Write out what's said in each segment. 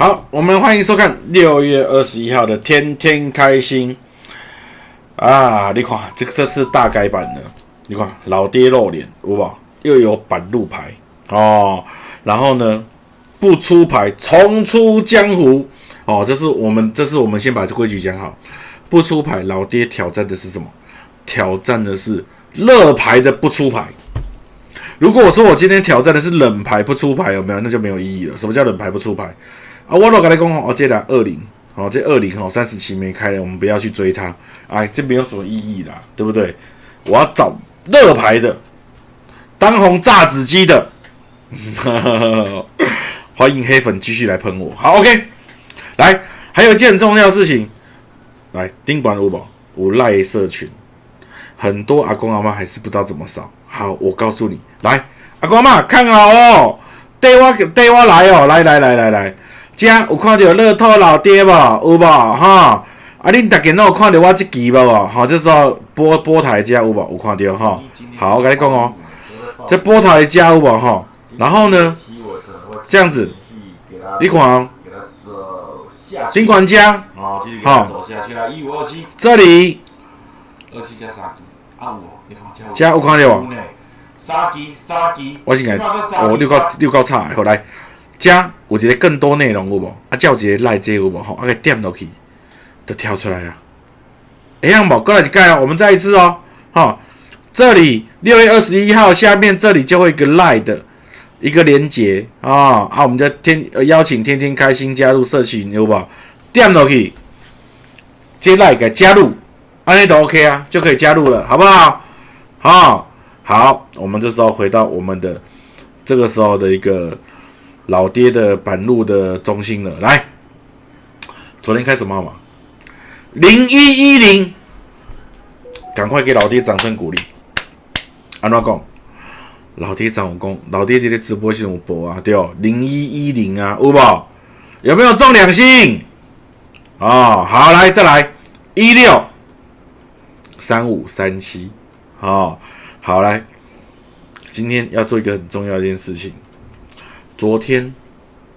好，我们欢迎收看六月二十一号的天天开心啊！你看，这个这是大改版的，你看老爹露脸，有无？又有板路牌哦，然后呢，不出牌重出江湖哦，这是我们，这是我们先把这规矩讲好，不出牌，老爹挑战的是什么？挑战的是热牌的不出牌。如果我说我今天挑战的是冷牌不出牌，有没有？那就没有意义了。什么叫冷牌不出牌？啊，我老跟你讲哦，这俩二零，哦，这二零哦，三十期没开了，我们不要去追它，哎，这没有什么意义啦，对不对？我要找热牌的，当红炸子鸡的，欢迎黑粉继续来喷我，好，OK，来，还有一件很重要的事情，来，丁管五宝，我赖社群，很多阿公阿妈还是不知道怎么扫，好，我告诉你，来，阿公阿妈看好哦，带我带我来哦，来来来来来。遮有看到乐透老爹无？有无？哈！啊，恁逐家拢有看到我即期无？吼，这时候波波台遮有无？有看到吼？好，我甲你讲哦，这波台遮有无？吼？然后呢，这样子，你看哦，尽管家，好，这里，加有看到无？我先来，哦，六高六高差，好来。加有一个更多内容有无？啊，叫一个赖这有无？吼，啊，给点落去，就跳出来啊。一样无？过来一盖哦，我们再一次哦，哈，这里六月二十一号下面这里就会一个赖的一个连接啊啊，我们就天邀请天天开心加入社群有无？点落去，接赖给加入，安尼都 OK 啊，就可以加入了，好不好？好，好，我们这时候回到我们的这个时候的一个。老爹的板路的中心了，来，昨天开什么号码？零一一零，赶快给老爹掌声鼓励。安怎讲？老爹掌功，老爹这个直播系统播啊，对哦，零一一零啊，有无？有没有中两星？哦，好，来再来一六三五三七，好，好来，今天要做一个很重要一件事情。昨天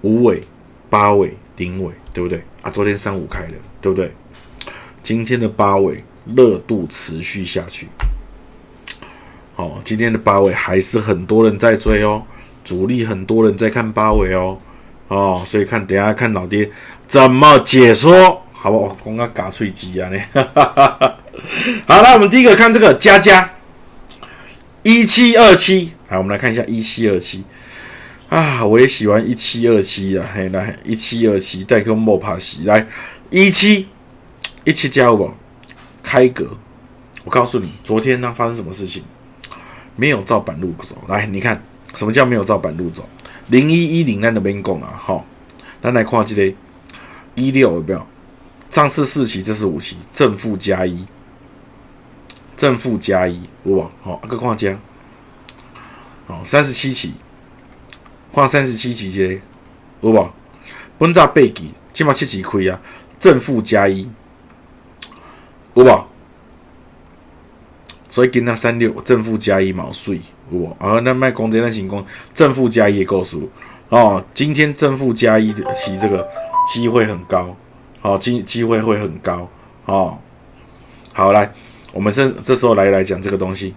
五尾、八尾、顶尾，对不对啊？昨天三五开的，对不对？今天的八尾热度持续下去。好，今天的八尾还是很多人在追哦，主力很多人在看八尾哦。哦，所以看等下看老爹怎么解说，好不好？刚刚嘎脆鸡啊！你，好了，我们第一个看这个加加一七二七，来，我们来看一下一七二七。啊，我也喜欢一七二七啊！嘿，来一七二七，带个莫帕西来一七一七加五，开格。我告诉你，昨天呢发生什么事情？没有照板路走。来，你看什么叫没有照板路走？零一一零那边讲啊，好，咱来看这个一六有没有？上次四期，这是五期，正负加一，正负加一，有无？好，个看加，好，三十七期。看三十七期节，有无？本早八期，起码七期开啊，正负加一，有无？所以今仔三六正负加一毛税，有无？啊，那卖公这那成功，正负加一够数哦。今天正负加一的期，这个机会很高，好机机会会很高，哦。好来，我们这这时候来来讲这个东西，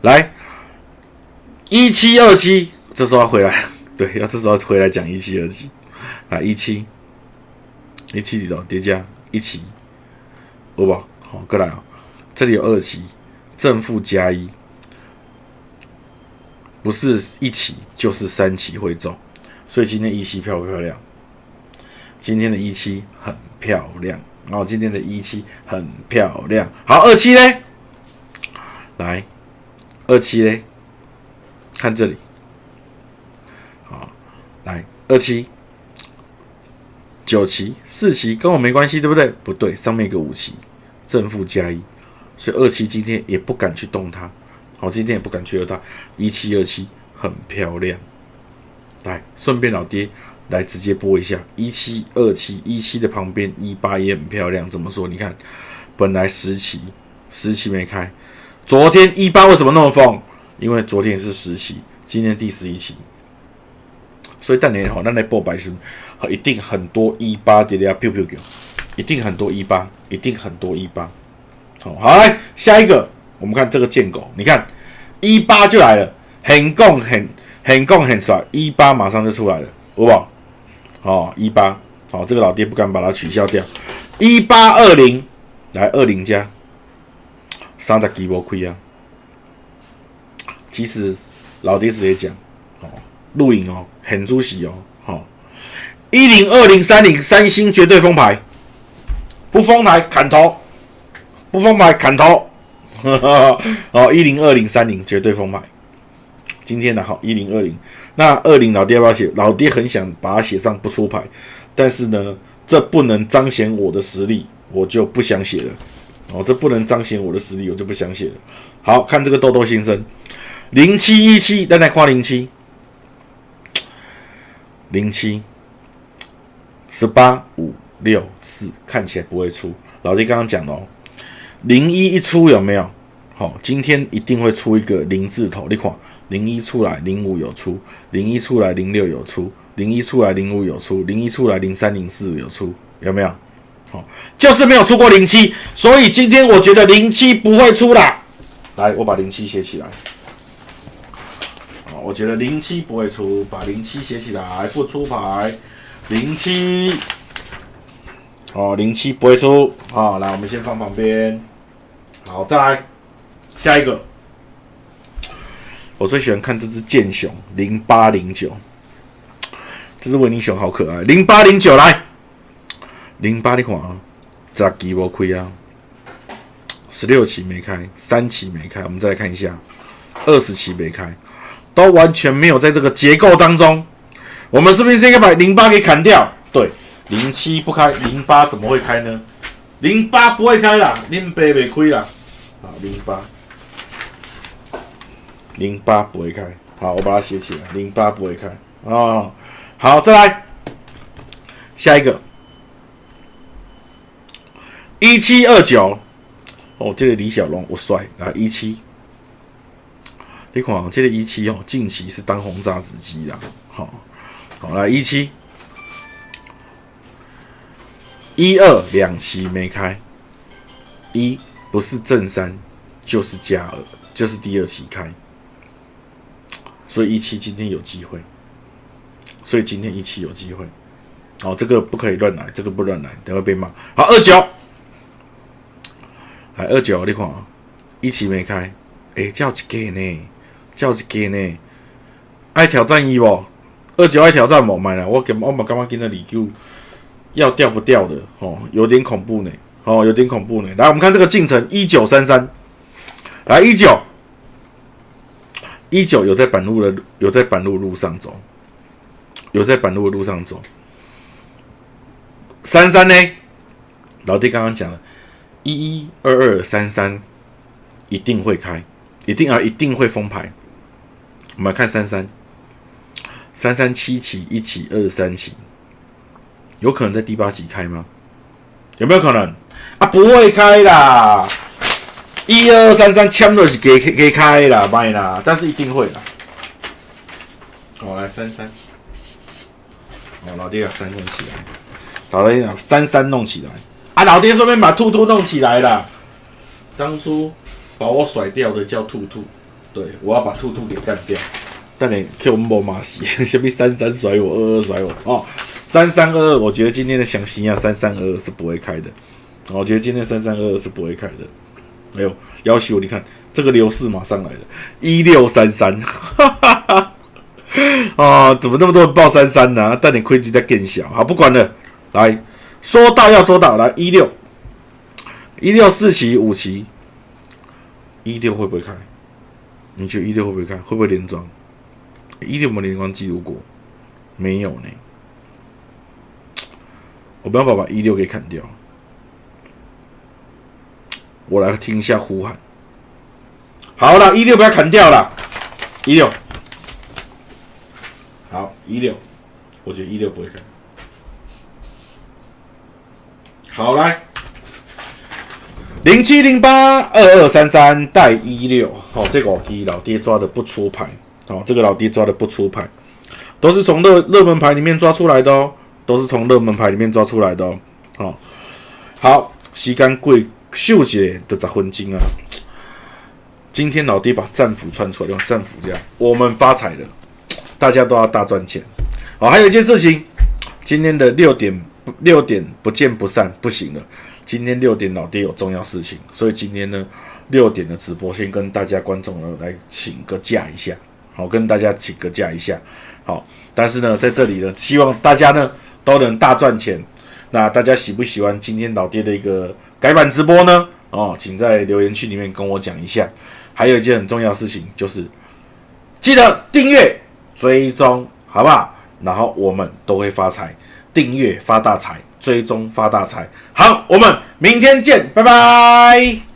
来。一七二七，这时候要回来，对，要这时候回来讲一七二七，来一七，一七里头叠加一七，好不好？好，过来啊，这里有二七，正负加一，不是一起就是三起会中，所以今天一七漂不漂亮？今天的一七很漂亮，然后今天的一七很漂亮，好，二七嘞，来，二七嘞。看这里，好，来二七、九七、四七跟我没关系，对不对？不对，上面一个五七，正负加一，所以二七今天也不敢去动它，好，今天也不敢去动它，一七二七很漂亮，来，顺便老爹来直接播一下。一七二七一七的旁边一八也很漂亮，怎么说？你看，本来十七十七没开，昨天一八为什么那么疯？因为昨天是十期，今天第十一期，所以当年吼，咱来报白时，一定很多一八跌跌 biu biu 一定很多一八，一定很多一八。好，好来下一个，我们看这个贱狗，你看一八就来了，很共很很共很帅，一八马上就出来了，好不好？哦，一八，好，这个老爹不敢把它取消掉，一八二零，来二零加，三十几波亏啊。其实老爹直接讲，哦，录影哦，很出息哦，好，一零二零三零三星绝对封牌，不封牌砍头。不封牌砍头，哈 哈哦，一零二零三零绝对封牌。今天的好一零二零，那二零老爹要不要写？老爹很想把它写上不出牌，但是呢，这不能彰显我的实力，我就不想写了。哦，这不能彰显我的实力，我就不想写了。好看这个豆豆先生，零七一七，再来看零七，零七十八五六四，看起来不会出。老弟刚刚讲哦。零一一出有没有？好，今天一定会出一个零字头。你看，零一出来，零五有出；零一出来，零六有出；零一出来，零五有出；零一出来，零三零四有出，有没有？好，就是没有出过零七，所以今天我觉得零七不会出啦。来，我把零七写起来。我觉得零七不会出，把零七写起来，不出牌，零七。哦，零七不会出。好，来，我们先放旁边。好，再来下一个。我最喜欢看这只剑熊零八零九，这只维尼熊好可爱。零八零九来，零八你看啊，咋几波亏啊？十六期没开，三期没开，我们再来看一下，二十期没开，都完全没有在这个结构当中。我们是不是应该把零八给砍掉？对，零七不开，零八怎么会开呢？零八不会开啦，零八没亏啦。好，零八，零八不会开。好，我把它写起来，零八不会开。哦，好，再来下一个，一七二九。哦，这个李小龙，我帅啊！一七，你看这个一七哦，近期是当红炸子鸡啦。好，好来一七。一二两期没开，一不是正三就是加二，就是第二期开，所以一期今天有机会，所以今天一期有机会，哦，这个不可以乱来，这个不乱来，等会被骂。好，二九，来二九，你看一期没开，哎，叫一个呢，叫一个呢，爱挑战一不？二九爱挑战不？买啦，我根我嘛感觉今日二九。要掉不掉的哦，有点恐怖呢，哦，有点恐怖呢。来，我们看这个进程一九三三，来一九一九有在板路的，有在板路路上走，有在板路的路上走。三三呢？老弟刚刚讲了，一一二二三三一定会开，一定啊，一定会封牌。我们来看三三三三七起一起二三起。有可能在第八集开吗？有没有可能啊？不会开啦！一二三三枪都是给给开啦，卖啦，但是一定会啦。我，来三三，哦，老爹把三弄起来，老爹把三三弄起来啊！老爹顺便把兔兔弄起来了。当初把我甩掉的叫兔兔，对我要把兔兔给干掉。但你 Q 莫马西，先别三三甩我，二二甩我哦。三三二二，我觉得今天的详情啊，三三二二是不会开的。我觉得今天三三二二是不会开的。哎呦，要求你看这个流势马上来了，一六三三，哈哈哈啊，怎么那么多人报三三呢？但你亏机在更小，好不管了。来说大要做大，来一六一六四期五期，一六会不会开？你觉得一六会不会开？会不会连庄？一六有没有连庄记录过？没有呢。我不要把把一六给砍掉，我来听一下呼喊。好了，一六不要砍掉了，一六，好一六，我觉得一六不会砍。好来，零七零八二二三三带一六，好这个老爹老爹抓的不出牌，好这个老爹抓的不出牌，都是从热热门牌里面抓出来的哦，都是从热门牌里面抓出来的哦。好，好，时间过秀姐的十分金啊！今天老爹把战斧穿出来，用战斧这样，我们发财了，大家都要大赚钱。好，还有一件事情，今天的六点六点不见不散不行了。今天六点老爹有重要事情，所以今天呢六点的直播先跟大家观众呢来请个假一下，好，跟大家请个假一下，好。但是呢，在这里呢，希望大家呢都能大赚钱。那大家喜不喜欢今天老爹的一个改版直播呢？哦，请在留言区里面跟我讲一下。还有一件很重要的事情，就是记得订阅、追踪，好不好？然后我们都会发财，订阅发大财，追踪发大财。好，我们明天见，拜拜。